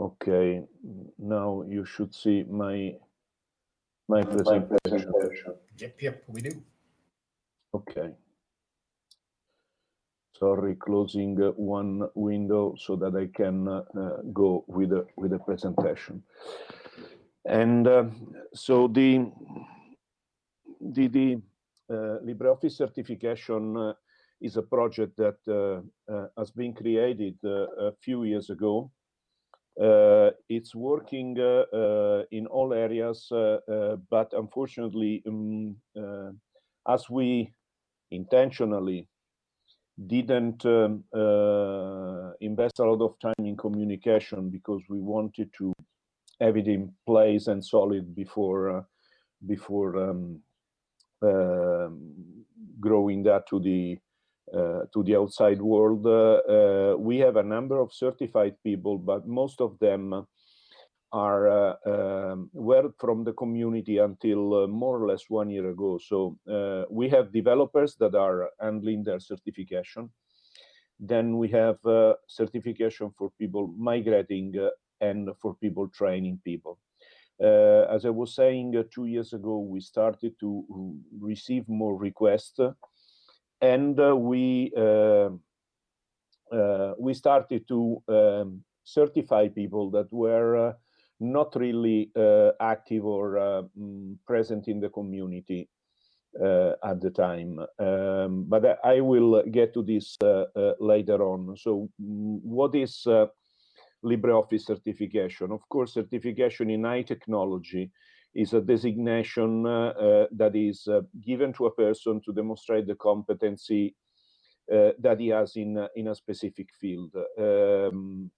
Okay, now you should see my my presentation. Yep, yep, we do. Okay. Sorry, closing one window so that I can uh, go with the with the presentation. And uh, so the the, the uh, LibreOffice certification uh, is a project that uh, uh, has been created a few years ago uh, it's working uh, uh, in all areas, but unfortunately, um, as we intentionally didn't um, invest a lot of time in communication because we wanted to have it in place and solid before before um, uh, growing that to the uh, to the outside world. Uh, uh, we have a number of certified people, but most of them are um, were from the community until more or less one year ago. So we have developers that are handling their certification. Then we have certification for people migrating and for people training people. Uh, as I was saying uh, two years ago, we started to receive more requests and uh, we uh, uh, we started to um, certify people that were not really active or mm, present in the community uh, at the time. Um, but I will get to this uh, uh, later on. So mm, what is LibreOffice certification? Of course, certification in high technology is a designation uh, uh, that is uh, given to a person to demonstrate the competency that he has in, in a specific field. Um,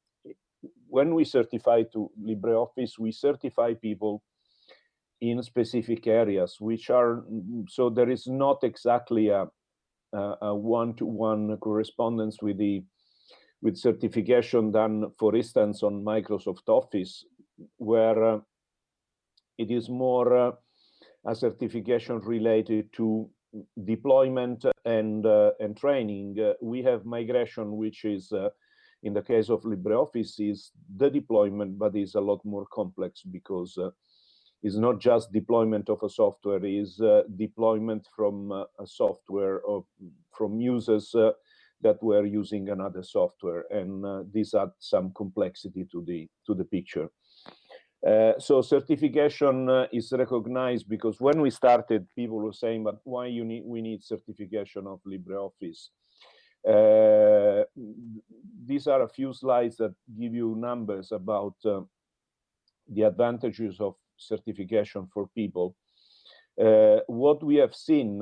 when we certify to LibreOffice, we certify people in specific areas, which are, so there is not exactly a one-to-one -one correspondence with the with certification done, for instance, on Microsoft Office, where it is more uh, a certification related to deployment and uh, and training. Uh, we have migration, which is uh, in the case of LibreOffice is the deployment, but is a lot more complex because uh, it's not just deployment of a software, is uh, deployment from a software or from users that were using another software, and this adds some complexity to the to the picture. Uh, so certification uh, is recognized because when we started, people were saying, but why you need, we need certification of LibreOffice? Uh, these are a few slides that give you numbers about uh, the advantages of certification for people. Uh, what we have seen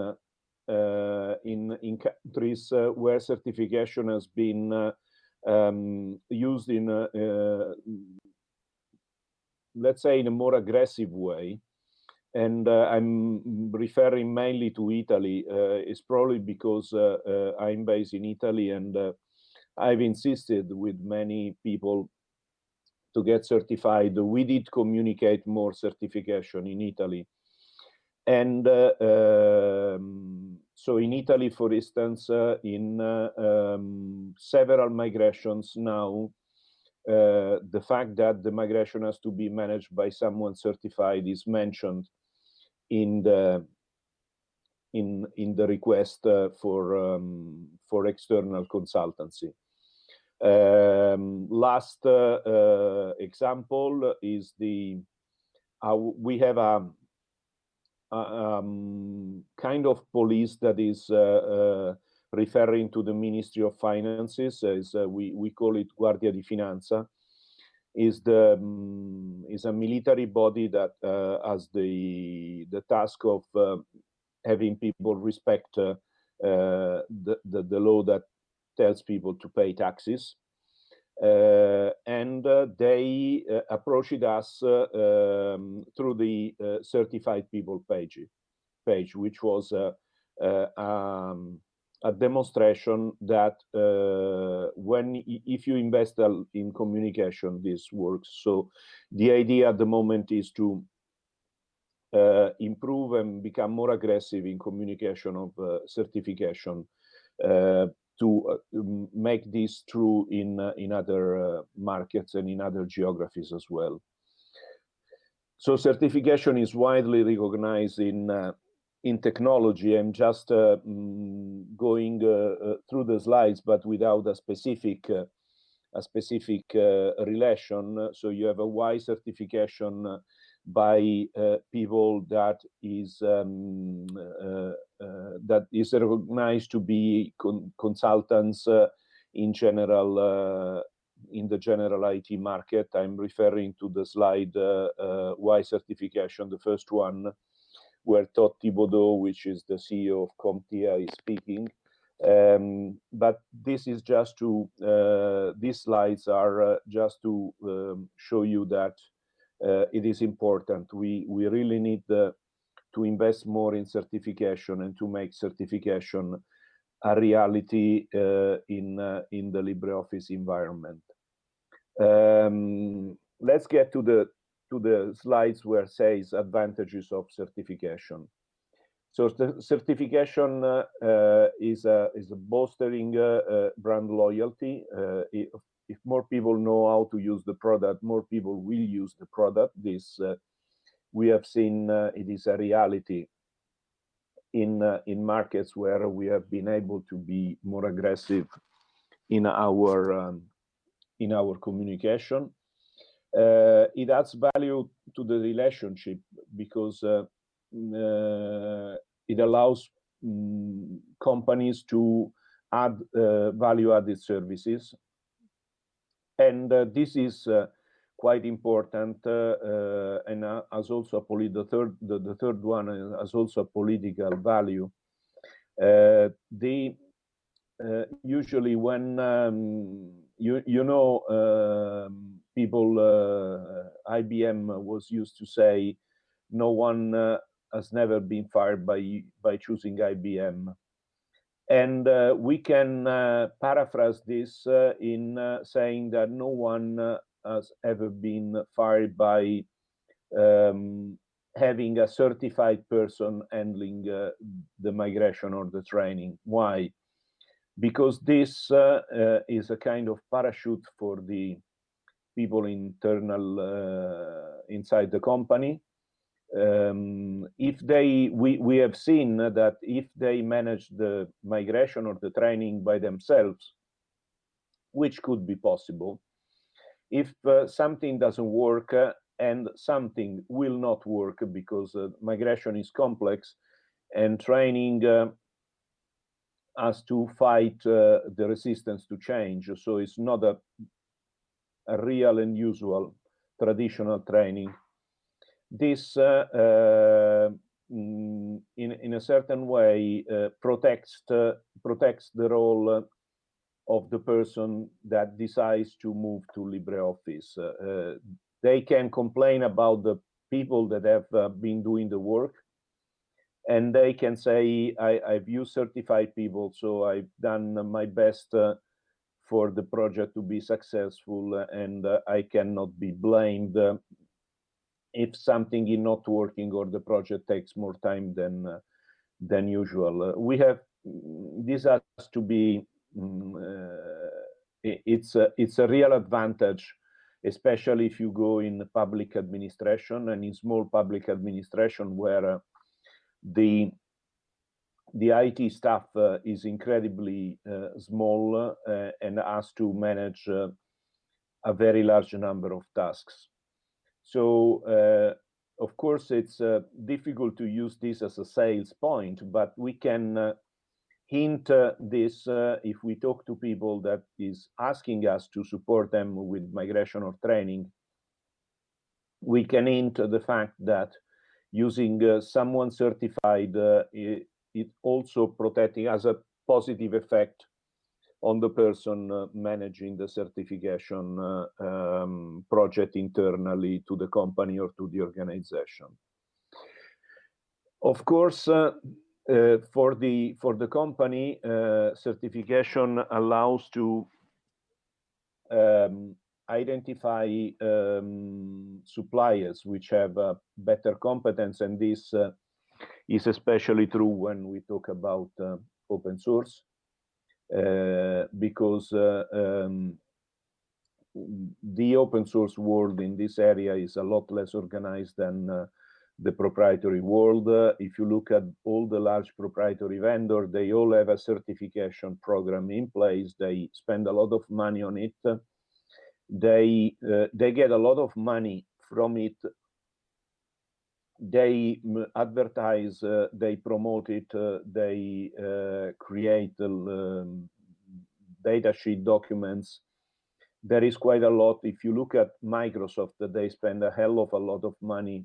in, in countries where certification has been um, used in let's say in a more aggressive way and uh, I'm referring mainly to Italy. Uh, it's probably because uh, uh I'm based in Italy and uh, I've insisted with many people to get certified. We did communicate more certification in Italy. And uh, um, so in Italy, for instance, in um, several migrations now, the fact that the migration has to be managed by someone certified is mentioned in the in in the request uh, for um, for external consultancy. Um, last uh, uh example is the we have a, a um, kind of police that is uh, referring to the Ministry of Finances, as uh, we, we call it Guardia di Finanza, is the um, is a military body that uh, has the the task of uh, having people respect uh, uh, the, the, the law that tells people to pay taxes. Uh, and they approached us um, through the certified people page, page which was um, a demonstration that uh, when if you invest in communication, this works. So the idea at the moment is to uh, improve and become more aggressive in communication of uh, certification uh, to make this true in in other markets and in other geographies as well. So certification is widely recognized in uh, in technology. I'm just uh, going uh, through the slides, but without a specific a specific relation. So you have a Y certification by uh, people that is um, uh, uh, that is recognized to be con consultants in general in the general IT market. I'm referring to the slide uh, uh, Y certification, the first one, where Todd Thibodeau, which is the CEO of CompTIA, is speaking. Um, but this is just to, uh, these slides are uh, just to um, show you that uh, it is important. We, we really need the, to invest more in certification and to make certification a reality uh, in uh, in the LibreOffice environment. Um, let's get to the to the slides where says advantages of certification. So certification uh, uh, is a is a bolstering uh, uh brand loyalty. Uh, if, if, more people know how to use the product, more people will use the product. This uh, we have seen it is a reality in in markets where we have been able to be more aggressive in our um, in our communication. Uh, it adds value to the relationship because uh, mm, uh, it allows um, companies to add uh, value-added services. And uh, this is uh, quite important and as also a the third the, the, third one has also a political value. they usually when um, you you know um, people uh, IBM was used to say no one uh, has never been fired by by choosing IBM and uh, we can uh, paraphrase this uh, in uh, saying that no one has ever been fired by um, having a certified person handling the migration or the training. Why? Because this uh, uh, is a kind of parachute for the people internal uh, inside the company. Um, if they, we, we have seen that if they manage the migration or the training by themselves, which could be possible, if uh, something doesn't work uh, and something will not work because uh, migration is complex and training us to fight uh, the resistance to change. So it's not a real and usual traditional training. This, uh, uh, mm, in, in a certain way, uh, protects, protects the role of the person that decides to move to LibreOffice. Uh, they can complain about the people that have been doing the work, and they can say I, have used certified people so i've done my best uh, for the project to be successful and uh, i cannot be blamed uh, if something is not working or the project takes more time than uh, than usual. Uh, we have this has to be um, it's a, it's a real advantage especially if you go in the public administration and in small public administration where the the IT staff uh, is incredibly uh, small uh, and has to manage uh, a very large number of tasks. So, uh, of course, it's uh, difficult to use this as a sales point, but we can hint this if we talk to people that is asking us to support them with migration or training. We can hint the fact that using someone certified, uh, it, also protecting as a positive effect on the person uh, managing the certification um, project internally to the company or to the organization. Of course, uh, uh, for the for the company, uh, certification allows to um, identify um, suppliers which have uh, better competence and this uh, is especially true when we talk about uh, open source uh, because uh, um, the open source world in this area is a lot less organized than uh, the proprietary world. Uh, if you look at all the large proprietary vendors, they all have a certification program in place. They spend a lot of money on it. They uh, they get a lot of money from it. They advertise, uh, they promote it, uh, they uh, create um, data sheet documents. There is quite a lot. If you look at Microsoft, they spend a hell of a lot of money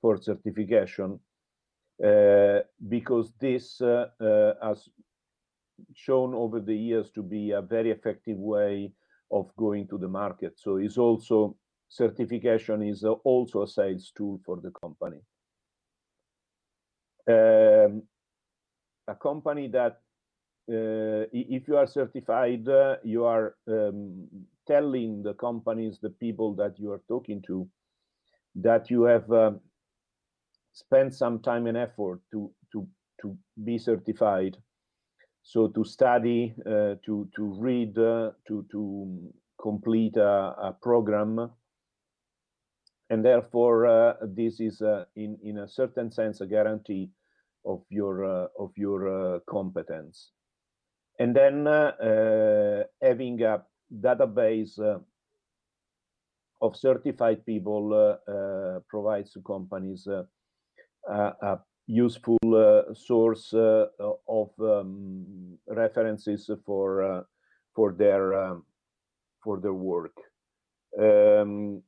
for certification uh, because this uh, uh, has shown over the years to be a very effective way of going to the market. So it's also certification is also a sales tool for the company. Um, a company that uh, if you are certified, uh, you are um, telling the companies, the people that you are talking to, that you have um, spend some time and effort to to to be certified so to study uh, to to read uh, to to complete a, a, program and therefore uh, this is uh, in in a certain sense a guarantee of your uh, of your competence and then having a database of certified people provides to companies a useful uh, source uh, of um, references for uh, for their um, for their work. Um,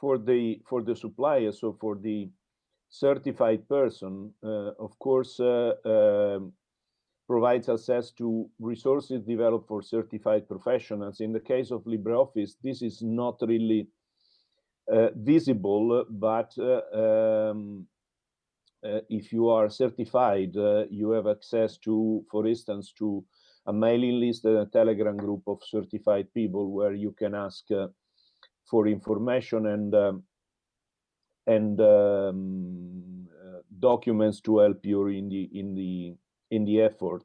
for the for the supplier, so for the certified person, of course, um, provides access to resources developed for certified professionals. In the case of LibreOffice, this is not really uh, visible, but uh, um, uh, if you are certified, you have access to, for instance, to a mailing list and a telegram group of certified people where you can ask for information and um, and um, uh, documents to help you in the in the in the effort.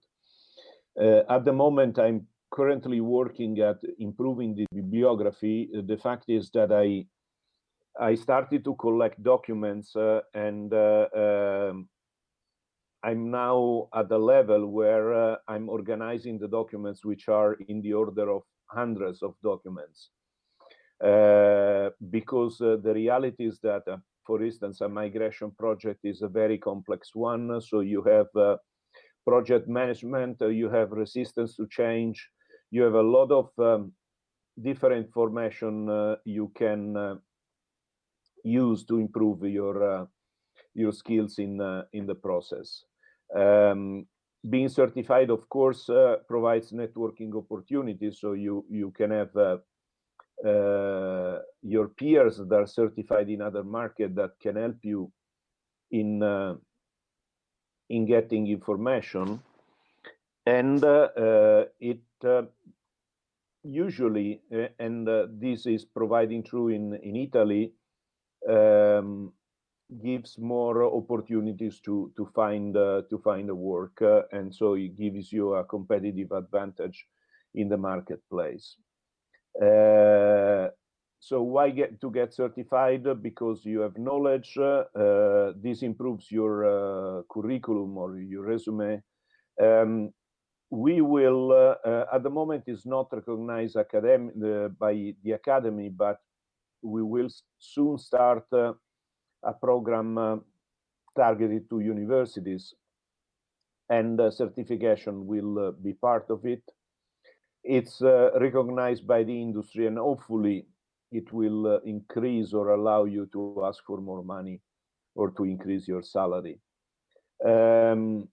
Uh, at the moment, I'm currently working at improving the bibliography. The fact is that I I started to collect documents uh, and uh, um, I'm now at the level where uh, I'm organizing the documents which are in the order of hundreds of documents. Uh, because uh, the reality is that, uh, for instance, a migration project is a very complex one. So you have project management, you have resistance to change, you have a lot of um, different information you can use to improve your your skills in in the process. Um, being certified, of course, uh, provides networking opportunities. So you you can have uh, uh, your peers that are certified in other market that can help you in uh, in getting information, and it usually, and this is providing true in in Italy um, gives more opportunities to to find uh, to find a work, uh, and so it gives you a competitive advantage in the marketplace. Uh, so why get to get certified? Because you have knowledge. Uh, this improves your uh, curriculum or your resume. Um, we will, uh, at the moment, is not recognized academic by the academy, but we will soon start uh, a program uh, targeted to universities and uh, certification will be part of it. It's recognized by the industry and hopefully it will increase or allow you to ask for more money or to increase your salary. Um,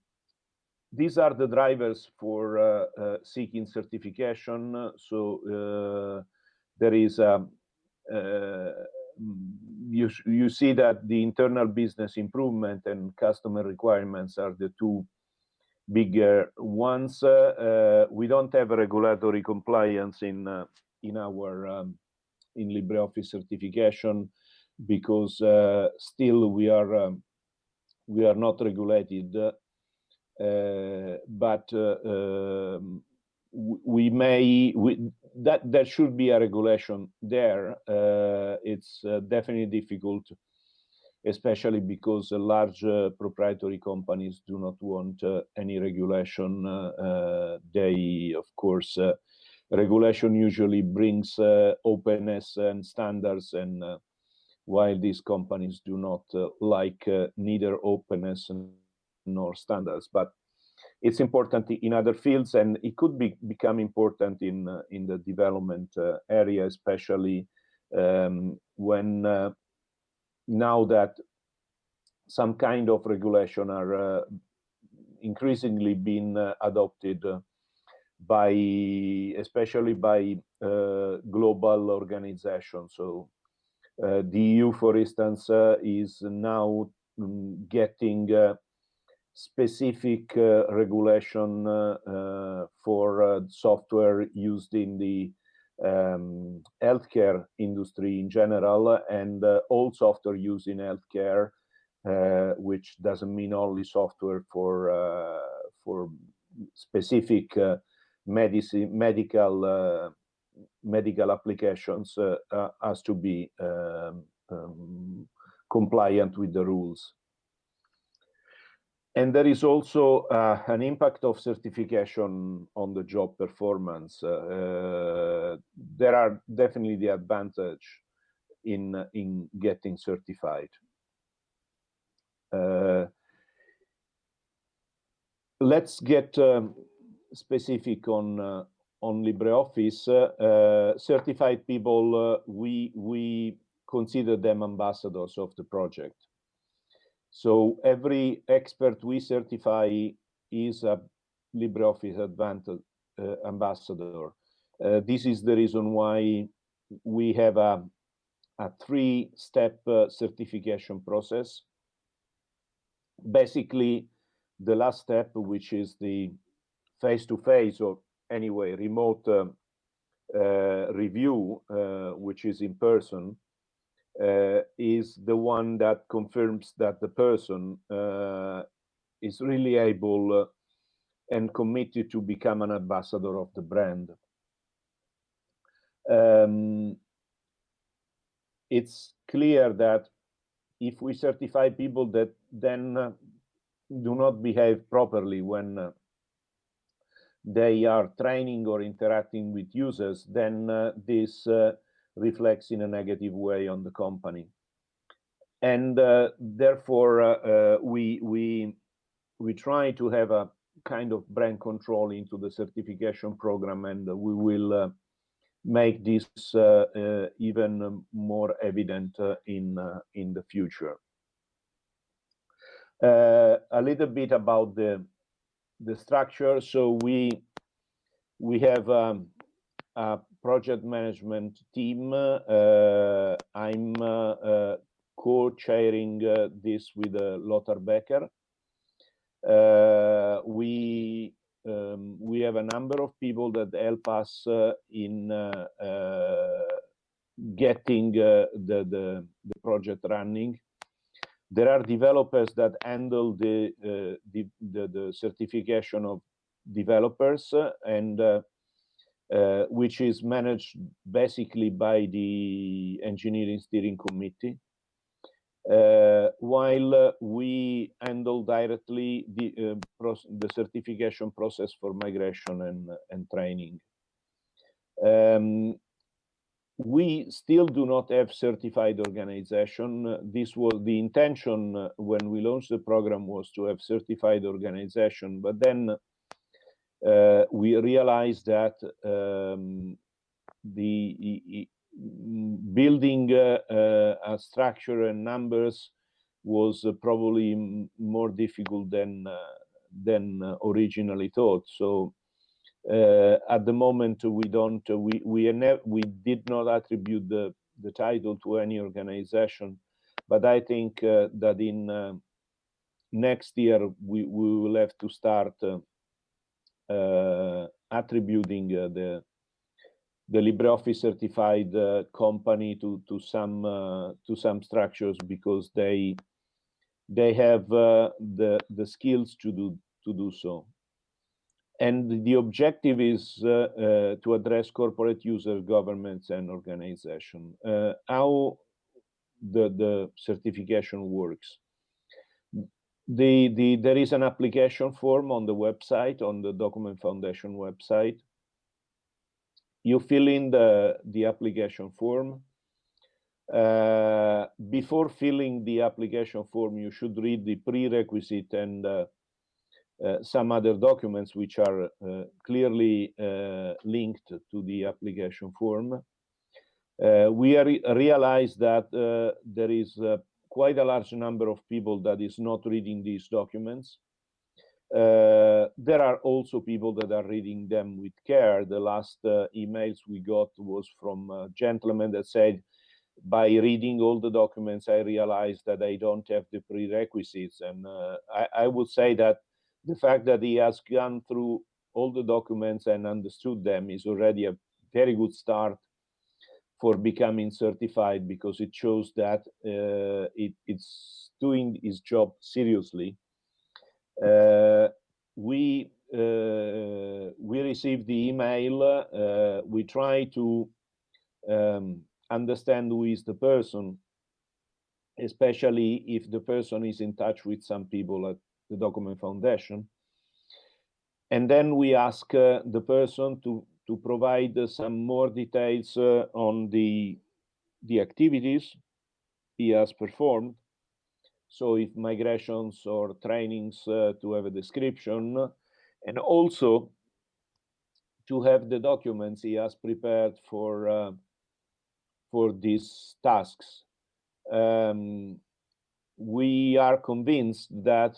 these are the drivers for uh, uh, seeking certification. So uh, there is a, uh, you, you see that the internal business improvement and customer requirements are the two bigger ones. Uh, we don't have regulatory compliance in uh, in our um, in LibreOffice certification because uh, still we are um, we are not regulated. but um, we may we, that there should be a regulation there. Uh, it's uh, definitely difficult, especially because large uh, proprietary companies do not want any regulation. they, of course, regulation usually brings openness and standards and while these companies do not uh, like uh, neither openness nor standards but it's important in other fields and it could be become important in uh, in the development uh, area especially um, when uh, now that some kind of regulation are uh, increasingly being uh, adopted uh, by especially by global organizations. So the EU for instance is now um, getting specific uh, regulation uh, uh, for software used in the um, healthcare industry in general and all software used in healthcare, which doesn't mean only software for for specific medicine medical medical applications uh, uh, has to be um, um, compliant with the rules. And there is also uh, an impact of certification on the job performance. Uh, there are definitely the advantage in, in getting certified. Uh, let's get um, specific on uh, on LibreOffice. Uh, certified people, uh, we we consider them ambassadors of the project. So every expert we certify is a LibreOffice Advantage uh, ambassador. Uh, this is the reason why we have a, a three-step uh, certification process. Basically, the last step, which is the face-to-face -face or anyway remote um, uh, review, uh, which is in person, uh, is the one that confirms that the person uh, is really able uh, and committed to become an ambassador of the brand. Um, it's clear that if we certify people that then uh, do not behave properly when uh, they are training or interacting with users, then uh, this reflects in a negative way on the company. And uh, therefore, uh, uh, we, we, we try to have a kind of brand control into the certification program, and we will uh, make this uh, even more evident in, in the future. a little bit about the, the structure. So we, we have um, a project management team. Uh, I'm uh, uh, co-chairing this with Lothar Becker. we um, we have a number of people that help us in getting the, the, the project running there are developers that handle the, uh, the, the, the, certification of developers uh, and uh, uh, which is managed basically by the engineering steering committee. Uh, while uh, we handle directly the, uh, the certification process for migration and, and training. Um, we still do not have certified organization. This was the intention when we launched the program was to have certified organization, but then uh, we realized that um, the building uh, uh, a structure and numbers was uh, probably more difficult than uh, than originally thought. So at the moment, we don't we we we did not attribute the the title to any organization, but I think that in next year we we will have to start uh, attributing uh, the the LibreOffice certified uh, company to to some to some structures because they they have the the skills to do to do so. And the objective is uh, uh, to address corporate users, governments, and organization. Uh, how the, the certification works. The, the, there is an application form on the website, on the Document Foundation website. You fill in the, the application form. Uh, before filling the application form, you should read the prerequisite and uh, uh, some other documents which are uh, clearly uh, linked to the application form. we re realize that there is quite a large number of people that is not reading these documents. Uh, there are also people that are reading them with care. The last uh, emails we got was from a gentleman that said, by reading all the documents, I realized that I don't have the prerequisites. And uh, I, I, would say that the fact that he has gone through all the documents and understood them is already a very good start for becoming certified because it shows that uh, it, it's doing its job seriously. Uh, we uh, we received the email. Uh, we try to um, understand who is the person, especially if the person is in touch with some people at the document foundation. And then we ask uh, the person to, to provide some more details uh, on the, the activities he has performed. So if migrations or trainings uh, to have a description, and also to have the documents he has prepared for uh, for these tasks. Um, we are convinced that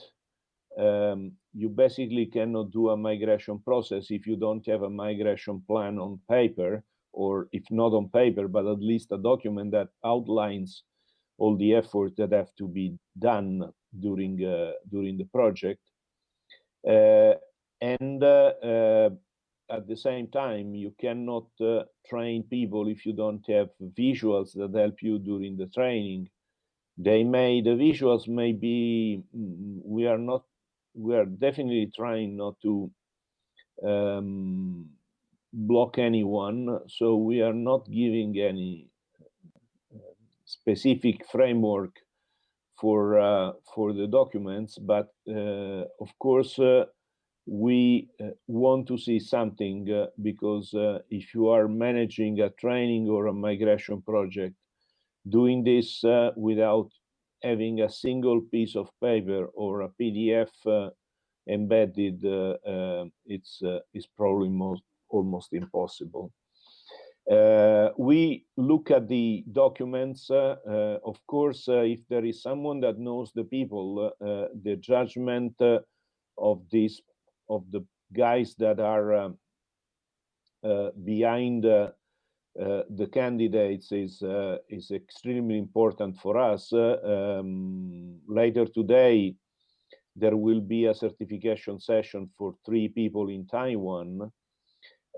um, you basically cannot do a migration process if you don't have a migration plan on paper, or if not on paper, but at least a document that outlines all the efforts that have to be done during uh, during the project. Uh, and uh, uh at the same time, you cannot uh, train people if you don't have visuals that help you during the training. They may, the visuals may be, mm, we are not we are definitely trying not to um, block anyone. So we are not giving any uh, specific framework for uh, for the documents, but uh, of course uh, we uh, want to see something uh, because if you are managing a training or a migration project, doing this without having a single piece of paper or a PDF uh, embedded, uh, uh, it's, uh, it's probably most, almost impossible. Uh, we look at the documents. Of course, if there is someone that knows the people, the judgment of this of the guys that are behind the candidates is uh, is extremely important for us. Uh, um, later today, there will be a certification session for three people in Taiwan,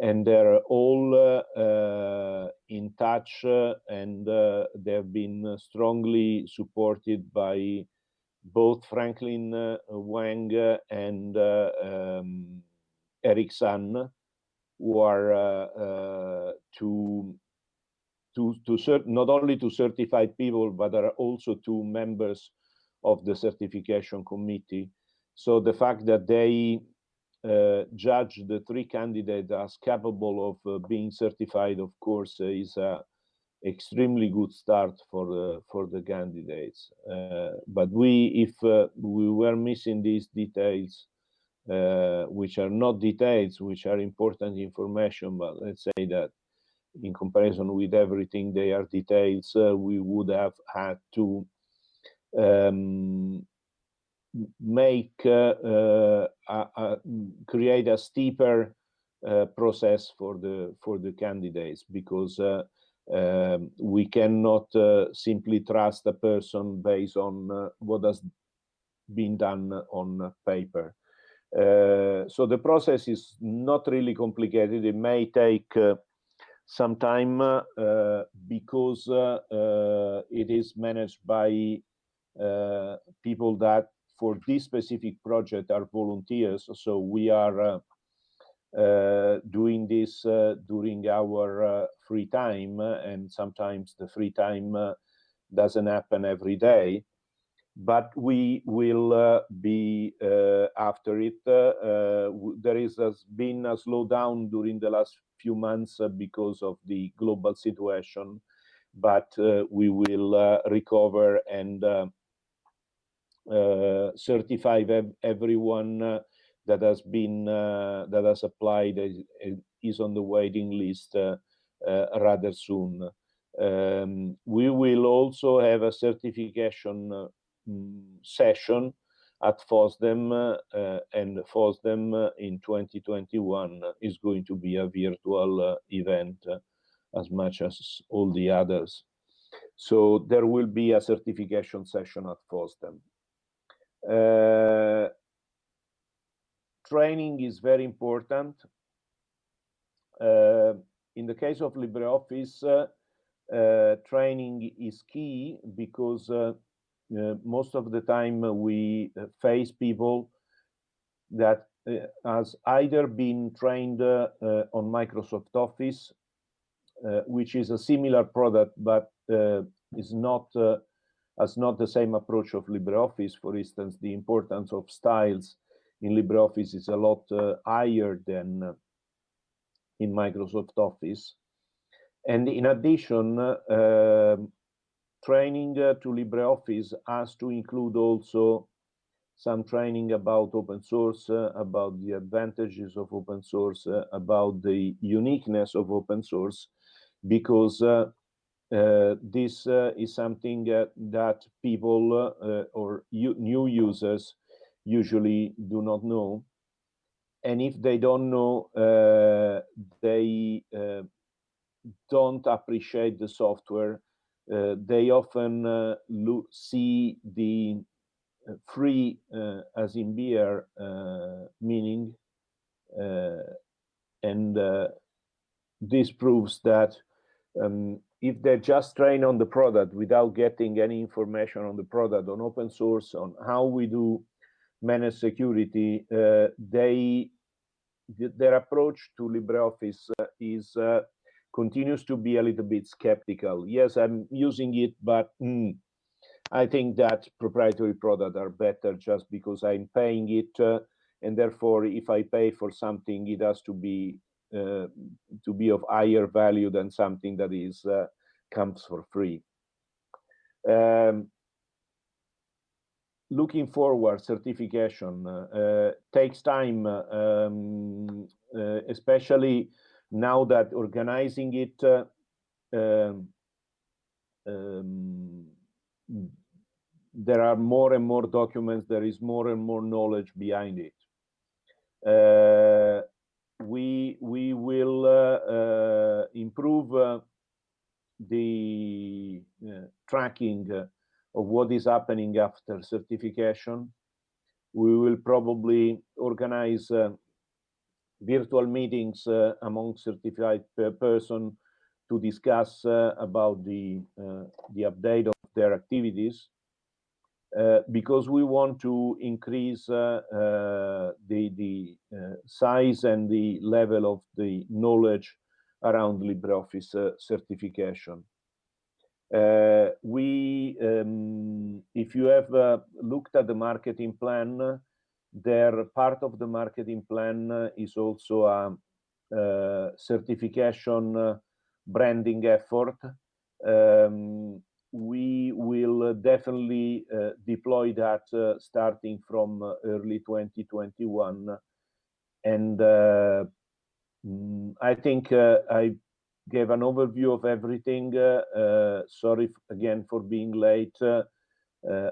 and they're all uh, in touch uh, and uh, they've been strongly supported by both Franklin Weng and um, Eric San, who are uh, uh, to to to cert not only to certified people, but are also two members of the certification committee. So the fact that they uh, judge the three candidates as capable of uh, being certified, of course, uh, is a extremely good start for the for the candidates. Uh, but we, if we were missing these details, uh, which are not details, which are important information, but let's say that in comparison with everything they are details, uh, we would have had to um, make uh, uh create a steeper uh, process for the for the candidates because uh, um, we cannot simply trust a person based on what has been done on paper. Uh, so the process is not really complicated. It may take uh, some time uh, because uh, uh, it is managed by people that for this specific project are volunteers. So we are uh, doing this uh, during our uh, free time, and sometimes the free time doesn't happen every day. But we will uh, be uh, after it. Uh, there is has been a slowdown during the last few months because of the global situation, but we will recover and certify everyone that has been uh, that has applied is on the waiting list uh, uh, rather soon. Um, we will also have a certification session at FOSDEM uh, and FOSDEM uh, in 2021 is going to be a virtual uh, event as much as all the others. So there will be a certification session at FOSDEM training is very important. Uh, in the case of LibreOffice, uh, uh, training is key because uh, uh, Uh, most of the time uh, we uh, face people that has either been trained on Microsoft Office, which is a similar product, but is not has not the same approach of LibreOffice. For instance, the importance of styles in LibreOffice is a lot uh, higher than uh, in Microsoft Office. And in addition, uh, um, training to LibreOffice has to include also some training about open source, uh, about the advantages of open source, uh, about the uniqueness of open source, because uh, this is something that people or new users usually do not know. And if they don't know, uh, they uh, don't appreciate the software. Uh, they often uh, see the uh, free as in beer meaning. and this proves that um, if they're just train on the product without getting any information on the product, on open source, on how we do managed security, uh, they their approach to LibreOffice uh, is uh, continues to be a little bit skeptical. Yes, I'm using it, but mm, I think that proprietary products are better just because I'm paying it, uh, and therefore, if I pay for something, it has to be uh, to be of higher value than something that is uh, comes for free. Um, looking forward, certification uh, takes time, um, uh, especially now that organizing it uh, um, um, there are more and more documents, there is more and more knowledge behind it. Uh, we we will uh, uh, improve the tracking of what is happening after certification. We will probably organize uh, virtual meetings uh, among certified person to discuss uh, about the uh, the update of their activities uh, because we want to increase uh, the the size and the level of the knowledge around LibreOffice certification. Uh, we, um, if you have uh, looked at the marketing plan, there part of the marketing plan is also a, a certification branding effort. Um, we will definitely uh, deploy that uh, starting from early 2021. And uh, mm, I think I gave an overview of everything. Uh, uh, sorry again for being late. Uh,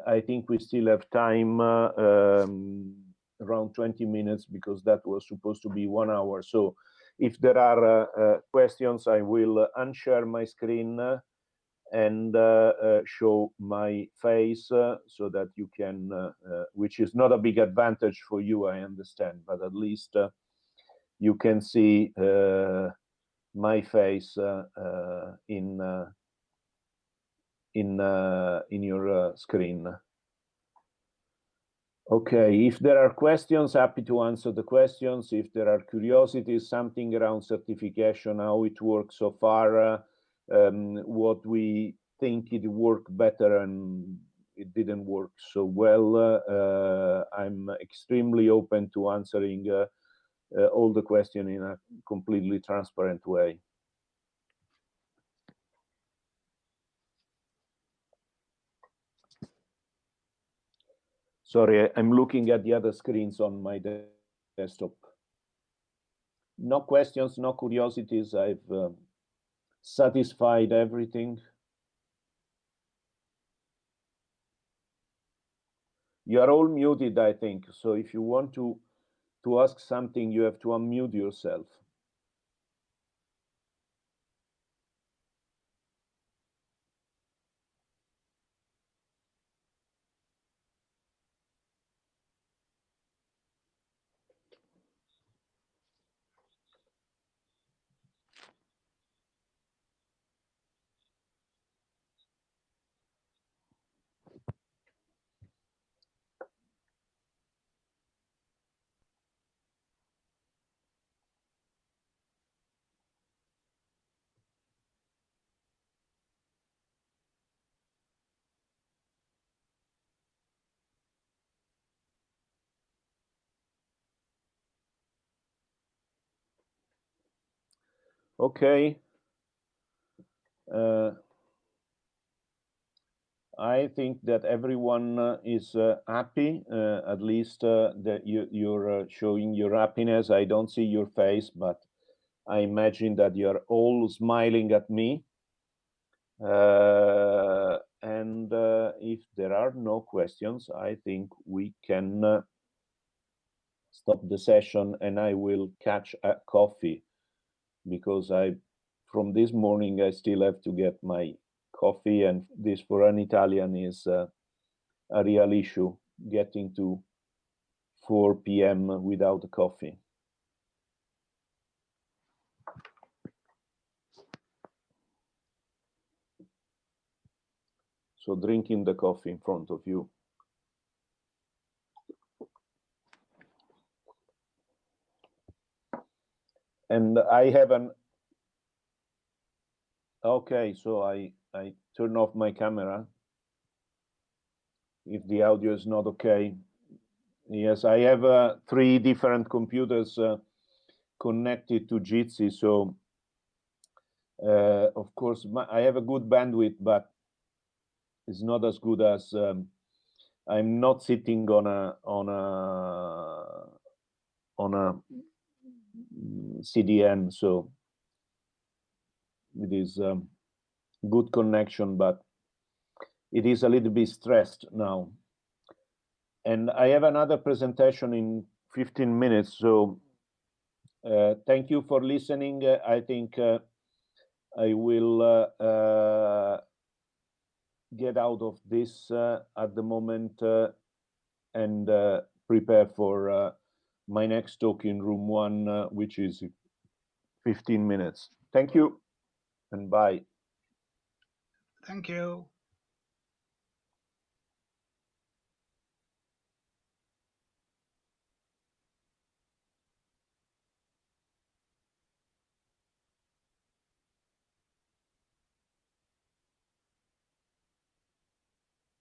I think we still have time, um, around 20 minutes, because that was supposed to be one hour. So if there are questions, I will unshare my screen and uh, uh, show my face uh, so that you can, which is not a big advantage for you, I understand, but at least you can see my face uh, uh, in uh, in in your screen. Okay, if there are questions, happy to answer the questions. If there are curiosities, something around certification, how it works so far, uh, um, what we think it worked better and it didn't work so well, uh, uh, I'm extremely open to answering uh, uh, all the questions in a completely transparent way. Sorry, I'm looking at the other screens on my de desktop. No questions, no curiosities. I've uh, satisfied everything. You are all muted, I think. So if you want to to ask something, you have to unmute yourself. Okay. Uh, I think that everyone uh, is uh, happy, uh, at least uh, that you, you're uh, showing your happiness. I don't see your face, but I imagine that you're all smiling at me. and if there are no questions, I think we can stop the session and I will catch a coffee because I, from this morning, I still have to get my coffee and this for an Italian is uh, a real issue, getting to 4 p.m. without coffee. So drinking the coffee in front of you. And I have an okay so I I turn off my camera. If the audio is not okay. Yes I have uh, three different computers uh, connected to Jitsi so uh, of course my, I have a good bandwidth but it's not as good as um, I'm not sitting on a on a on a CDN, so it is um, good connection, but it is a little bit stressed now. And I have another presentation in 15 minutes, so uh, thank you for listening. Uh, I think uh, I will uh, uh, get out of this uh, at the moment and prepare for my next talk in room one, uh, which is 15 minutes. Thank you and bye. Thank you.